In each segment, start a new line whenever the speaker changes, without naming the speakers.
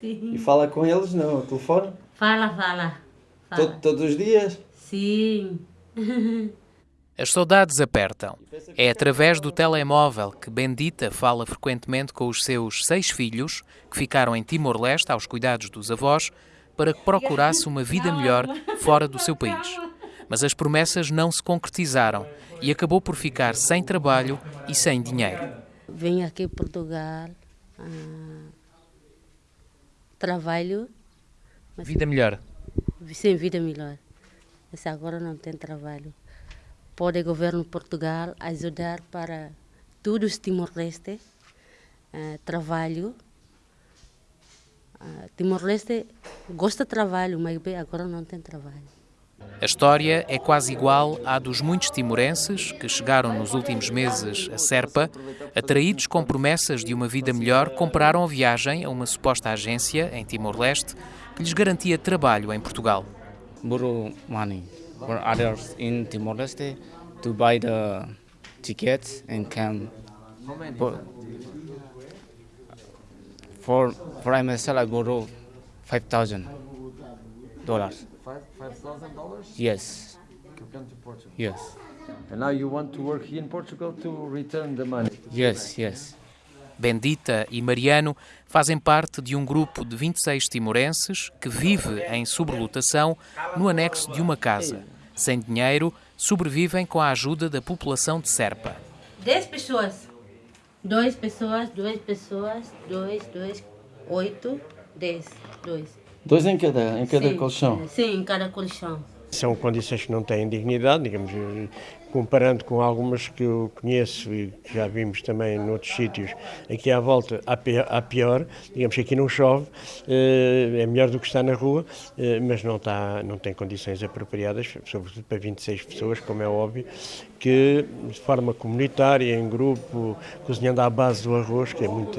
Sim.
E fala com eles no telefone?
Fala, fala. fala.
To- todos os dias?
Sim.
As saudades apertam. É através do telemóvel que Bendita fala frequentemente com os seus seis filhos, que ficaram em Timor-Leste aos cuidados dos avós, para que procurasse uma vida melhor fora do seu país. Mas as promessas não se concretizaram e acabou por ficar sem trabalho e sem dinheiro.
Vim aqui em Portugal. ah, trabalho.
Vida melhor.
sem vida melhor. Mas agora não tem trabalho. Pode o governo de Portugal ajudar para todos os Timor-Leste ah, trabalho. Ah, Timor-Leste gosta de trabalho, mas agora não tem trabalho.
A história é quase igual à dos muitos timorenses que chegaram nos últimos meses a Serpa, atraídos com promessas de uma vida melhor, compraram a viagem a uma suposta agência em Timor-Leste que lhes garantia trabalho em Portugal.
borrow money for others in Timor Leste to buy the tickets and come. For, for, for myself, I borrow five thousand dollars.
$5,000
Yes,
to come to Portugal.
yes,
And now you want to work here in Portugal to return the money.
yes, yes.
Bendita e Mariano fazem parte de um grupo de 26 timorenses que vive em sobrelotação no anexo de uma casa. Sem dinheiro, sobrevivem com a ajuda da população de Serpa.
Dez pessoas. Duas pessoas, duas pessoas, dois, dois, oito, dez, dois.
Dois em cada, em cada
Sim,
colchão.
Sim, em cada colchão.
São condições que não têm dignidade, digamos, eh, comparando com algumas que eu conheço e que já vimos também noutros sítios, aqui à volta há pi- há pior, digamos que aqui não chove, eh, é melhor do que está na rua, eh, mas não, está, não tem condições apropriadas, sobretudo para 26 pessoas, como é óbvio, que de forma comunitária, em grupo, cozinhando à base do arroz, que é muito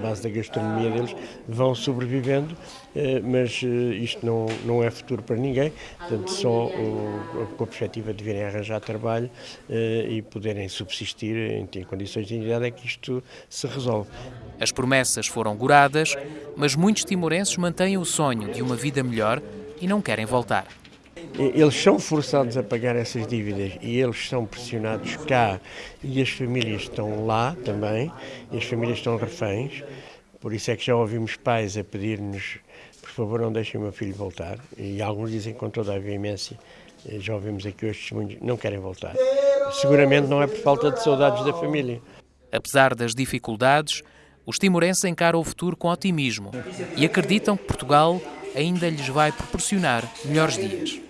base da gastronomia deles, vão sobrevivendo, eh, mas eh, isto não, não é futuro para ninguém, portanto, só com a perspectiva de virem arranjar trabalho eh, e poderem subsistir em, em condições de dignidade é que isto se resolve.
As promessas foram goradas, mas muitos timorenses mantêm o sonho de uma vida melhor e não querem voltar.
Eles são forçados a pagar essas dívidas e eles são pressionados cá e as famílias estão lá também, e as famílias estão reféns. Por isso é que já ouvimos pais a pedir-nos, por favor, não deixem o meu filho voltar. E alguns dizem com toda a veemência, eh, já ouvimos aqui hoje testemunhos, não querem voltar. Seguramente não é por falta de saudades da família.
Apesar das dificuldades, os timorenses encaram o futuro com otimismo e acreditam que Portugal ainda lhes vai proporcionar melhores dias.